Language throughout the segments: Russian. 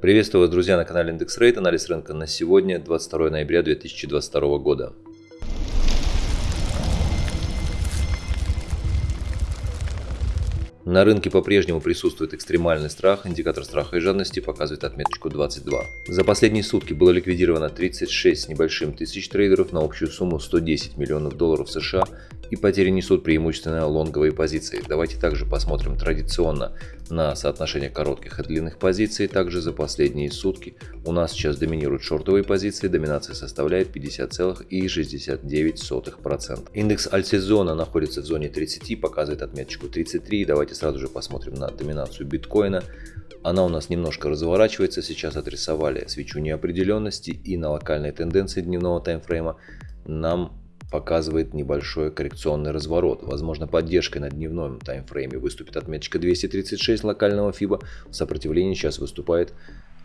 Приветствую вас, друзья, на канале Индекс Рейт. Анализ рынка на сегодня, 22 ноября 2022 года. На рынке по-прежнему присутствует экстремальный страх, индикатор страха и жадности показывает отметочку 22. За последние сутки было ликвидировано 36 с небольшим тысяч трейдеров на общую сумму 110 миллионов долларов США и потери несут преимущественно лонговые позиции. Давайте также посмотрим традиционно на соотношение коротких и длинных позиций. Также за последние сутки у нас сейчас доминируют шортовые позиции, доминация составляет 50,69%. Индекс альтсезона находится в зоне 30, показывает отметочку 33. Давайте сразу же посмотрим на доминацию биткоина. Она у нас немножко разворачивается, сейчас отрисовали свечу неопределенности и на локальной тенденции дневного таймфрейма нам показывает небольшой коррекционный разворот. Возможно, поддержкой на дневном таймфрейме выступит отметочка 236 локального FIBA. В сопротивлении сейчас выступает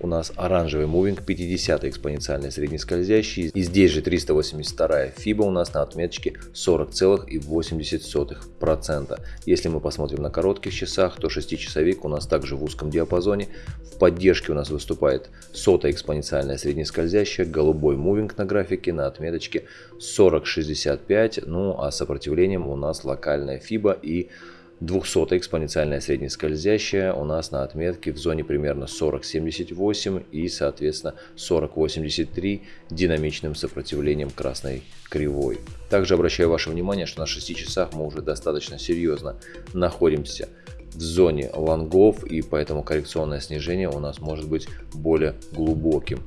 у нас оранжевый мувинг 50 экспоненциальный среднескользящий. И здесь же 382 фиба у нас на отметочке 40,80%. Если мы посмотрим на коротких часах, то 6-часовик у нас также в узком диапазоне. В поддержке у нас выступает сотая экспоненциальная среднескользящая, голубой мувинг на графике на отметочке 40,65. Ну а сопротивлением у нас локальная фиба и 200 экспоненциальная среднескользящая у нас на отметке в зоне примерно 40.78 и соответственно 40.83 динамичным сопротивлением красной кривой. Также обращаю ваше внимание, что на 6 часах мы уже достаточно серьезно находимся в зоне лонгов и поэтому коррекционное снижение у нас может быть более глубоким.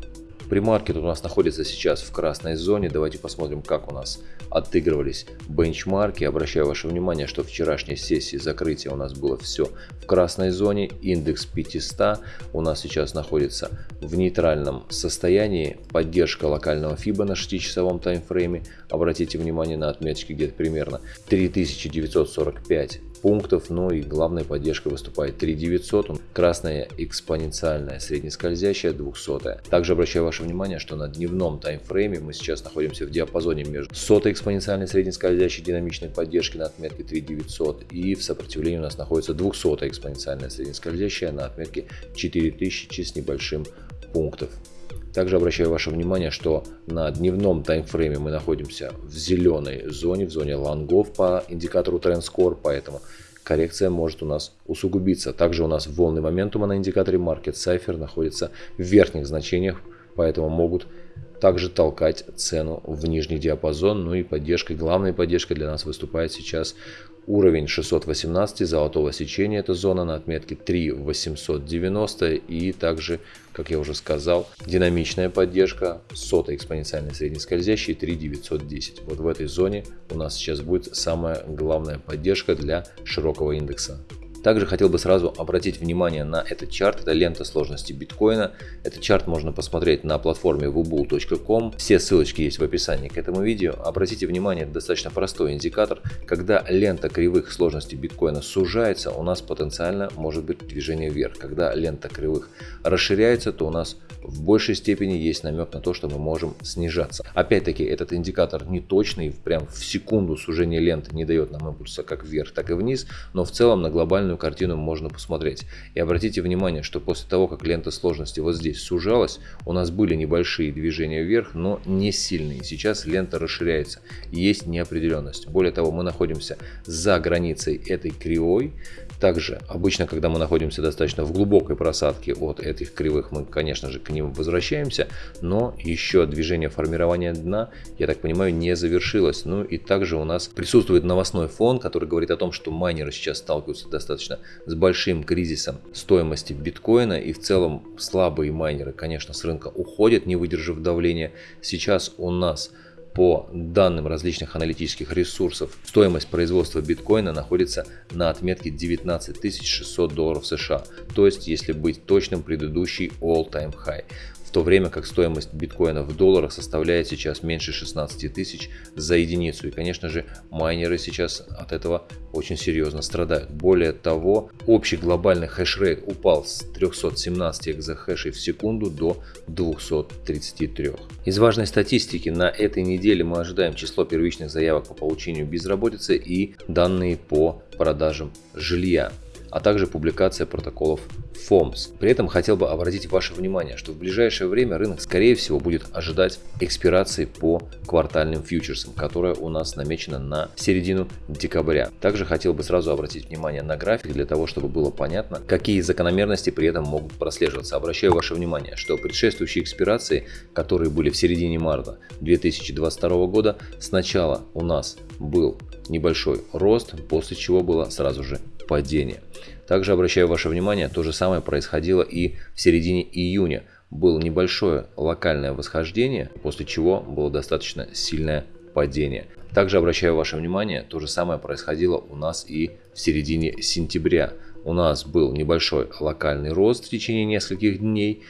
Примаркет у нас находится сейчас в красной зоне. Давайте посмотрим, как у нас отыгрывались бенчмарки. Обращаю ваше внимание, что вчерашней сессии закрытия у нас было все в красной зоне. Индекс 500 у нас сейчас находится в нейтральном состоянии. Поддержка локального FIBA на 6-часовом таймфрейме. Обратите внимание на отметки где-то примерно 3945 пунктов, но и главной поддержкой выступает 3900, красная экспоненциальная среднескользящая 200. Также обращаю ваше внимание, что на дневном таймфрейме мы сейчас находимся в диапазоне между 100 экспоненциальной среднескользящей динамичной поддержки на отметке 3900 и в сопротивлении у нас находится 200 экспоненциальная среднескользящая на отметке 4000 с небольшим пунктов. Также обращаю ваше внимание, что на дневном таймфрейме мы находимся в зеленой зоне, в зоне лонгов по индикатору TrendScore, поэтому коррекция может у нас усугубиться. Также у нас волны моментума на индикаторе Market Cipher находятся в верхних значениях, поэтому могут также толкать цену в нижний диапазон. Ну и поддержкой, главной поддержкой для нас выступает сейчас уровень 618 золотого сечения. Это зона на отметке 3890 и также, как я уже сказал, динамичная поддержка сотой экспоненциальной среднескользящей 3910. Вот в этой зоне у нас сейчас будет самая главная поддержка для широкого индекса. Также хотел бы сразу обратить внимание на этот чарт, это лента сложности биткоина. Этот чарт можно посмотреть на платформе wubull.com, все ссылочки есть в описании к этому видео. Обратите внимание, это достаточно простой индикатор, когда лента кривых сложности биткоина сужается, у нас потенциально может быть движение вверх. Когда лента кривых расширяется, то у нас в большей степени есть намек на то, что мы можем снижаться. Опять-таки, этот индикатор не точный, прям в секунду сужение ленты не дает нам импульса как вверх, так и вниз, но в целом на глобальную картину можно посмотреть. И обратите внимание, что после того, как лента сложности вот здесь сужалась, у нас были небольшие движения вверх, но не сильные. Сейчас лента расширяется, есть неопределенность. Более того, мы находимся за границей этой кривой, также, обычно, когда мы находимся достаточно в глубокой просадке от этих кривых, мы, конечно же, к ним возвращаемся, но еще движение формирования дна, я так понимаю, не завершилось. Ну и также у нас присутствует новостной фон, который говорит о том, что майнеры сейчас сталкиваются достаточно с большим кризисом стоимости биткоина и в целом слабые майнеры, конечно, с рынка уходят, не выдержав давления. Сейчас у нас по данным различных аналитических ресурсов, стоимость производства биткоина находится на отметке 19 600 долларов США. То есть, если быть точным, предыдущий all-time high в то время как стоимость биткоина в долларах составляет сейчас меньше 16 тысяч за единицу. И, конечно же, майнеры сейчас от этого очень серьезно страдают. Более того, общий глобальный хешрейт упал с 317 экзахэшей в секунду до 233. Из важной статистики на этой неделе мы ожидаем число первичных заявок по получению безработицы и данные по продажам жилья. А также публикация протоколов FOMS. При этом хотел бы обратить ваше внимание, что в ближайшее время рынок скорее всего будет ожидать экспирации по квартальным фьючерсам, которая у нас намечена на середину декабря. Также хотел бы сразу обратить внимание на график для того, чтобы было понятно, какие закономерности при этом могут прослеживаться. Обращаю ваше внимание, что предшествующие экспирации, которые были в середине марта 2022 года, сначала у нас был небольшой рост, после чего было сразу же падение. Также обращаю ваше внимание, то же самое происходило и в середине июня. Было небольшое локальное восхождение, после чего было достаточно сильное падение. Также обращаю ваше внимание, то же самое происходило у нас и в середине сентября. У нас был небольшой локальный рост в течение нескольких дней,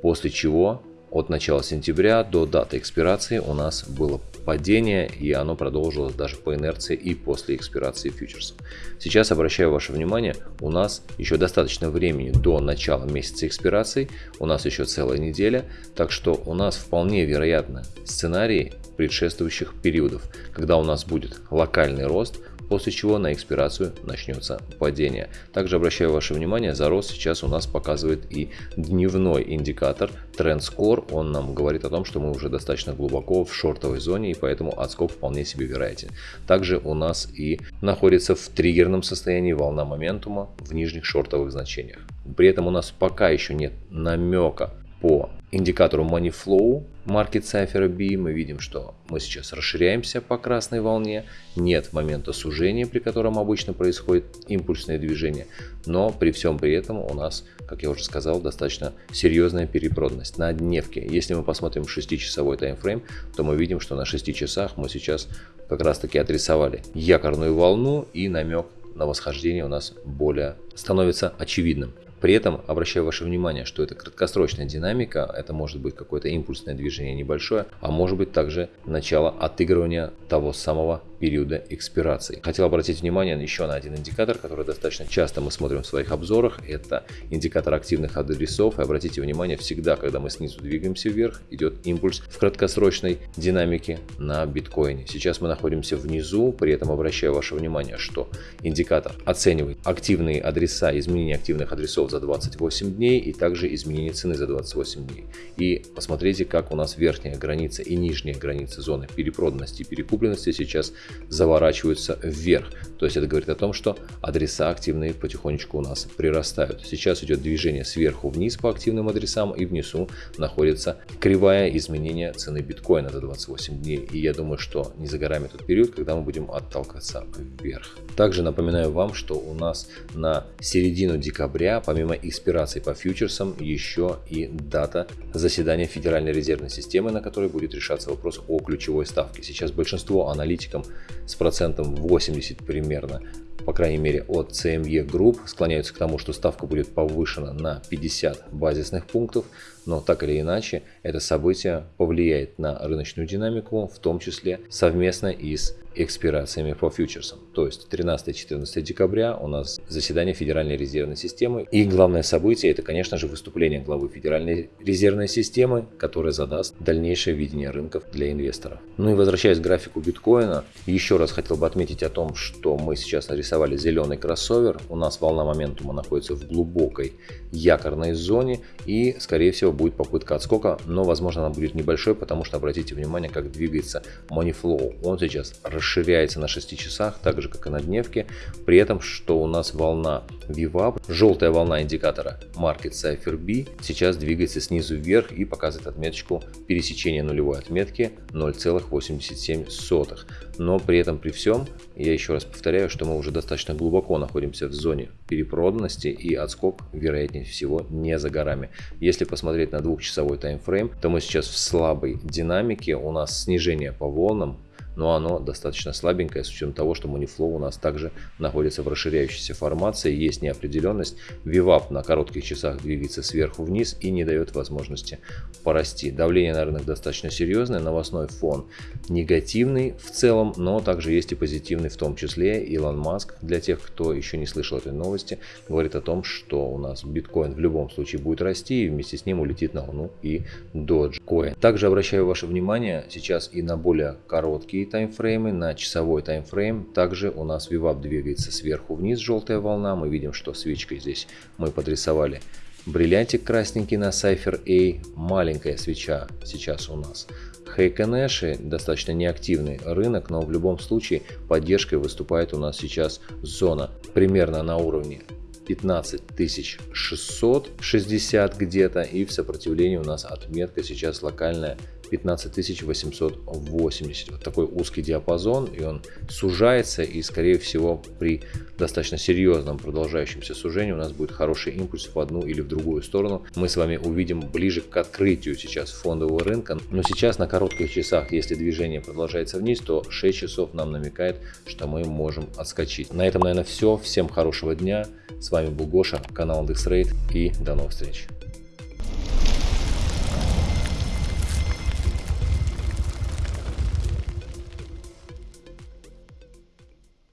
после чего от начала сентября до даты экспирации у нас было падение, и оно продолжилось даже по инерции и после экспирации фьючерсов. Сейчас обращаю ваше внимание, у нас еще достаточно времени до начала месяца экспирации, у нас еще целая неделя, так что у нас вполне вероятно сценарии предшествующих периодов, когда у нас будет локальный рост, после чего на экспирацию начнется падение. Также обращаю ваше внимание, за рост сейчас у нас показывает и дневной индикатор Trend Score. Он нам говорит о том, что мы уже достаточно глубоко в шортовой зоне и поэтому отскок вполне себе вероятен. Также у нас и находится в триггерном состоянии волна моментума в нижних шортовых значениях. При этом у нас пока еще нет намека по индикатору Money Flow Market Cipher B мы видим, что мы сейчас расширяемся по красной волне, нет момента сужения, при котором обычно происходит импульсное движение, но при всем при этом у нас, как я уже сказал, достаточно серьезная перепроданность на дневке. Если мы посмотрим 6-часовой таймфрейм, то мы видим, что на 6 часах мы сейчас как раз таки отрисовали якорную волну и намек на восхождение у нас более становится очевидным. При этом обращаю ваше внимание, что это краткосрочная динамика, это может быть какое-то импульсное движение небольшое, а может быть также начало отыгрывания того самого периода экспирации. Хотел обратить внимание еще на один индикатор, который достаточно часто мы смотрим в своих обзорах. Это индикатор активных адресов. И обратите внимание, всегда, когда мы снизу двигаемся вверх, идет импульс в краткосрочной динамике на биткоине. Сейчас мы находимся внизу, при этом обращаю ваше внимание, что индикатор оценивает активные адреса, изменение активных адресов за 28 дней и также изменение цены за 28 дней. И посмотрите, как у нас верхняя граница и нижняя граница зоны перепроданности и перекупленности сейчас заворачиваются вверх. То есть это говорит о том, что адреса активные потихонечку у нас прирастают. Сейчас идет движение сверху вниз по активным адресам и внизу находится кривая изменения цены биткоина за 28 дней. И я думаю, что не за горами тот период, когда мы будем отталкиваться вверх. Также напоминаю вам, что у нас на середину декабря, помимо экспирации по фьючерсам, еще и дата заседания Федеральной резервной системы, на которой будет решаться вопрос о ключевой ставке. Сейчас большинство аналитикам с процентом 80 примерно по крайней мере от CME Group, склоняются к тому, что ставка будет повышена на 50 базисных пунктов, но так или иначе это событие повлияет на рыночную динамику, в том числе совместно и с экспирациями по фьючерсам. То есть 13-14 декабря у нас заседание Федеральной резервной системы. И главное событие это, конечно же, выступление главы Федеральной резервной системы, которое задаст дальнейшее видение рынков для инвесторов. Ну и возвращаясь к графику биткоина, еще раз хотел бы отметить о том, что мы сейчас нарисовали зеленый кроссовер. У нас волна моментума находится в глубокой якорной зоне и, скорее всего, будет попытка отскока, но, возможно, она будет небольшой, потому что обратите внимание, как двигается money flow. Он сейчас расширяется на 6 часах, так же как и на дневке. При этом, что у нас волна VWAP, желтая волна индикатора Market Cipher B, сейчас двигается снизу вверх и показывает отметочку пересечения нулевой отметки 0,87. Но при этом при всем, я еще раз повторяю, что мы уже достаточно глубоко находимся в зоне перепроданности и отскок вероятнее всего не за горами. Если посмотреть на двухчасовой таймфрейм, то мы сейчас в слабой динамике, у нас снижение по волнам, но оно достаточно слабенькое с учетом того, что Moneyflow у нас также находится в расширяющейся формации, есть неопределенность. VWAP на коротких часах двигается сверху вниз и не дает возможности порасти. Давление на рынок достаточно серьезное, новостной фон негативный в целом, но также есть и позитивный в том числе. Илон Маск, для тех, кто еще не слышал этой новости, говорит о том, что у нас биткоин в любом случае будет расти и вместе с ним улетит на Луну и Dogecoin. Также обращаю ваше внимание сейчас и на более короткие таймфреймы, на часовой таймфрейм. Также у нас VWAP двигается сверху вниз, желтая волна. Мы видим, что свечкой здесь мы подрисовали бриллиантик красненький на Cypher A, маленькая свеча сейчас у нас. Хейконэши достаточно неактивный рынок, но в любом случае поддержкой выступает у нас сейчас зона примерно на уровне 15 660 где-то и в сопротивлении у нас отметка сейчас локальная 15880. Вот такой узкий диапазон, и он сужается, и скорее всего при достаточно серьезном продолжающемся сужении у нас будет хороший импульс в одну или в другую сторону. Мы с вами увидим ближе к открытию сейчас фондового рынка, но сейчас на коротких часах, если движение продолжается вниз, то 6 часов нам намекает, что мы можем отскочить. На этом, наверное, все. Всем хорошего дня. С вами был Гоша, канал IndexRate и до новых встреч.